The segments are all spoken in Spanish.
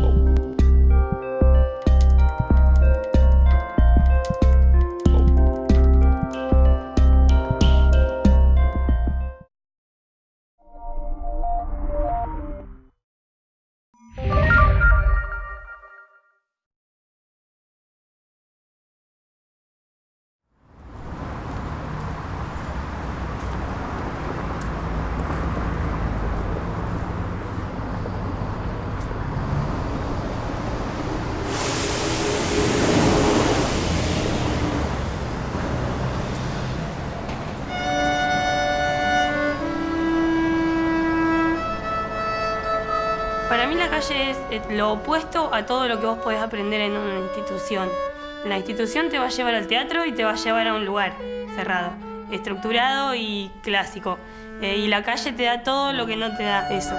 Oh. Para mí la calle es lo opuesto a todo lo que vos podés aprender en una institución. La institución te va a llevar al teatro y te va a llevar a un lugar cerrado, estructurado y clásico. Eh, y la calle te da todo lo que no te da eso.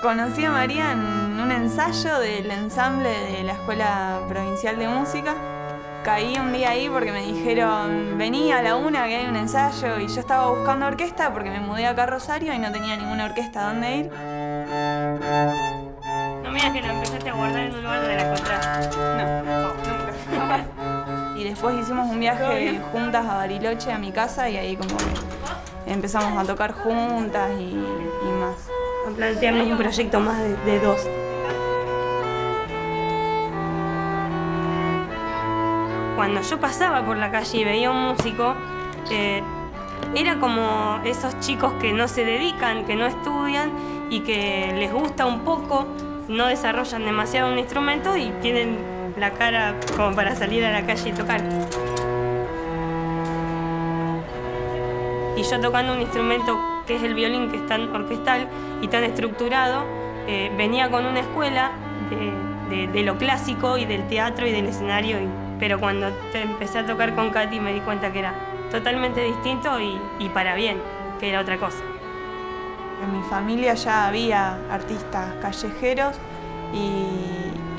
Conocí a María en un ensayo del ensamble de la Escuela Provincial de Música caí un día ahí porque me dijeron, vení a la una que hay un ensayo y yo estaba buscando orquesta porque me mudé acá a Rosario y no tenía ninguna orquesta dónde ir. No me digas que la empezaste a guardar en un lugar donde la encontraste. No, nunca. y después hicimos un viaje juntas a Bariloche, a mi casa, y ahí como que empezamos a tocar juntas y, y más. Plantearnos un proyecto más de, de dos. Cuando yo pasaba por la calle y veía un músico, eh, era como esos chicos que no se dedican, que no estudian y que les gusta un poco, no desarrollan demasiado un instrumento y tienen la cara como para salir a la calle y tocar. Y yo tocando un instrumento que es el violín, que es tan orquestal y tan estructurado, eh, venía con una escuela de, lo clásico y del teatro y del escenario. Pero cuando empecé a tocar con Katy me di cuenta que era totalmente distinto y, y para bien, que era otra cosa. En mi familia ya había artistas callejeros y,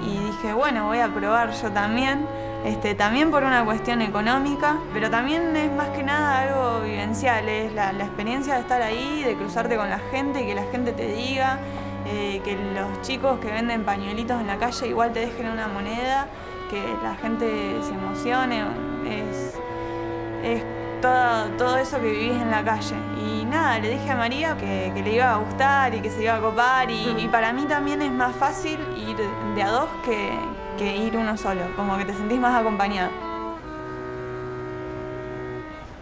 dije, bueno, voy a probar yo también. Este, también por una cuestión económica, pero también es más que nada algo vivencial, es la, experiencia de estar ahí, de cruzarte con la gente y que la gente te diga, eh, que los chicos que venden pañuelitos en la calle igual te dejen una moneda que la gente se emocione, es, es todo, todo, eso que vivís en la calle. Y nada, le dije a María que, le iba a gustar y que se iba a copar y, para mí también es más fácil ir de a dos que, que ir uno solo, como que te sentís más acompañado.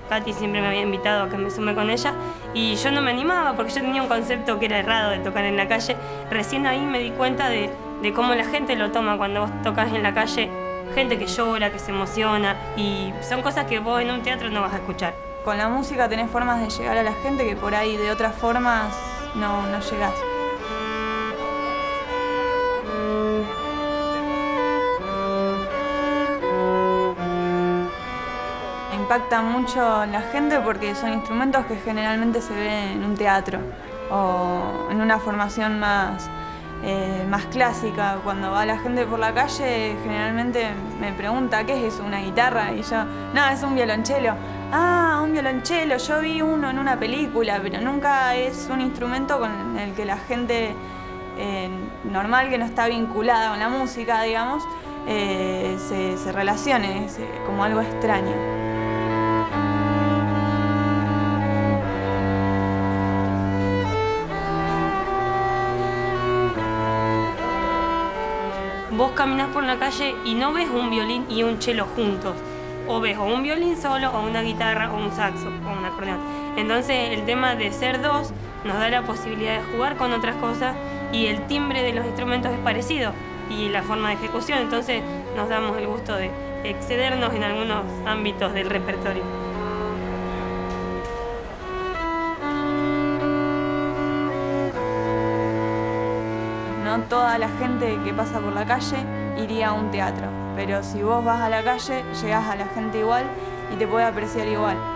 Katy siempre me había invitado a que me sume con ella y yo no me animaba porque yo tenía un concepto que era errado de tocar en la calle. Recién ahí me di cuenta de, de cómo la gente lo toma cuando vos tocas en la calle. Gente que llora, que se emociona y son cosas que vos en un teatro no vas a escuchar. Con la música tenés formas de llegar a la gente que por ahí de otras formas no, no llegás. impacta mucho la gente porque son instrumentos que generalmente se ven en un teatro o en una formación más, eh, más clásica. Cuando va la gente por la calle generalmente me pregunta ¿qué es eso? ¿Una guitarra? Y yo, no, es un violonchelo. Ah, un violonchelo, yo vi uno en una película, pero nunca es un instrumento con el que la gente eh, normal, que no está vinculada con la música, digamos, eh, se, se relacione, es como algo extraño. Vos caminás por la calle y no ves un violín y un cello juntos. O ves o un violín solo, o una guitarra, o un saxo, o un acordeón. Entonces el tema de ser dos nos da la posibilidad de jugar con otras cosas y el timbre de los instrumentos es parecido y la forma de ejecución, entonces nos damos el gusto de excedernos en algunos ámbitos del repertorio. No toda la gente que pasa por la calle iría a un teatro, pero si vos vas a la calle, llegás a la gente igual y te puede apreciar igual.